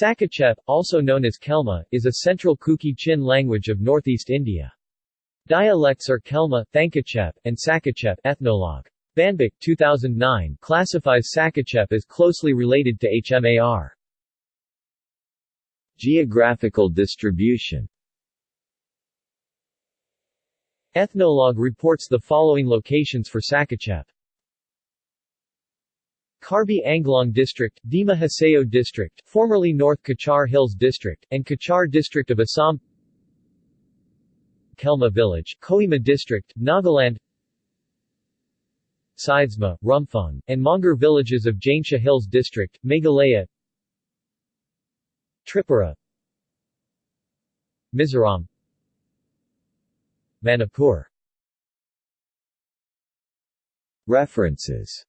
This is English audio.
Sakachep, also known as Khelma, is a central Kuki-Chin language of northeast India. Dialects are Khelma, Thankachep, and Sakachep ethnologue. VanBik 2009 classifies Sakachep as closely related to HMAR. Geographical distribution Ethnologue reports the following locations for Sakachep. Karbi Anglong District, Dima Hasao District, formerly North Cachar Hills District, and Cachar District of Assam. Khelma Village, Kohima District, Nagaland. Sidesma, Rumphung, and Mongar villages of Jaintia Hills District, Meghalaya. Tripura. Mizoram. Manipur. References